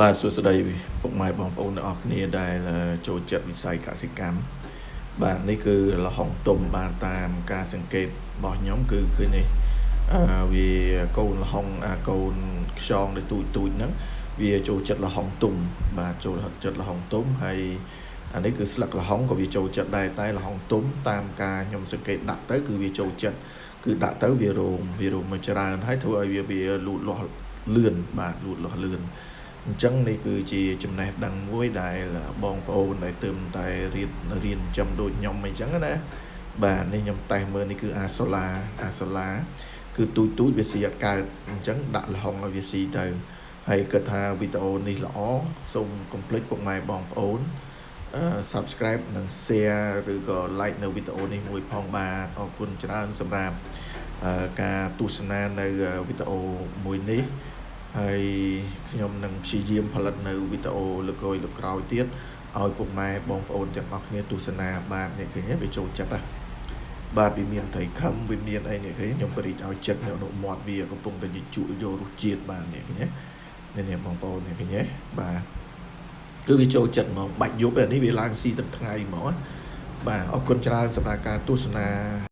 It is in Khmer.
បាទសួស្តីពុកម៉ែបងប្អូនទាំងអស់គ្នាដែលចូលចិត្តវិស័យកសិកម្មបាទនេះគឺលហុងទុំបាទតាមការសង្កេតរបស់ខ្ញុំគឺឃើញនេះអឺវាកូនលហុងអាកូនខ្យងដែលទូចទូចហ្នឹងវាចូលចិត្តលហុងទុំបាទចូលចិត្តលហុងទុំហើយអានេះគឺស្លឹកលហុងក៏វាចូលចិត្តដែរតែលហុងទុំតាមការខ្ញុំសង្កេតដាក់ទៅគឺវាចូលចិត្តគឺដាក់ទៅវារោមវារោមមកច្រើនហើយធ្វើឲ្យវាវាលូតលាស់លឿនបាទលូតលាស់លឿន អញ្ចឹងនេះគឺជាចំណេះដឹងមួយដែលបងប្អូនដែលទើបតែរៀនរៀនចំដូចខ្ញុំអីចឹងណាបាទនេះខ្ញុំតេស្តមើលនេះគឺអាសូឡាអាសូឡាគឺទូចទូចវាស៊ីអត់កើតអញ្ចឹងដាក់លហុងឲ្យវាស៊ីទៅហើយគិតថាវីដេអូនេះល្អសូមកុំភ្លេចពុកម៉ែបងប្អូន subscribe និង share ឬក៏ like នៅវីដេអូនេះមួយផងបាទអរគុណច្រើនសម្រាប់ការទស្សនានៅវីដេអូមួយនេះ ហើយខ្ញុំនឹងព្យាយាមផលិតនៅវីដេអូលើកលើក្រោយទៀតឲ្យពុកម៉ែបងប្អូនទាំងអស់គ្នាទស្សនាបាទអ្នកឃើញវាចូលចិត្តណាបាទវាមានត្រីខំវាមានអីនេះឃើញខ្ញុំបរិចឲ្យចិត្តនៅអនុមាត់វាកំពុងតែជក់យករសជាតិបាទនេះឃើញនេះនេះបងប្អូននេះឃើញបាទគឺវាចូលចិត្តហ្មងបាច់យប់នេះវាឡើងស៊ីទឹកថ្ងៃហ្មងបាទអរគុណច្រើនសម្រាប់ការទស្សនា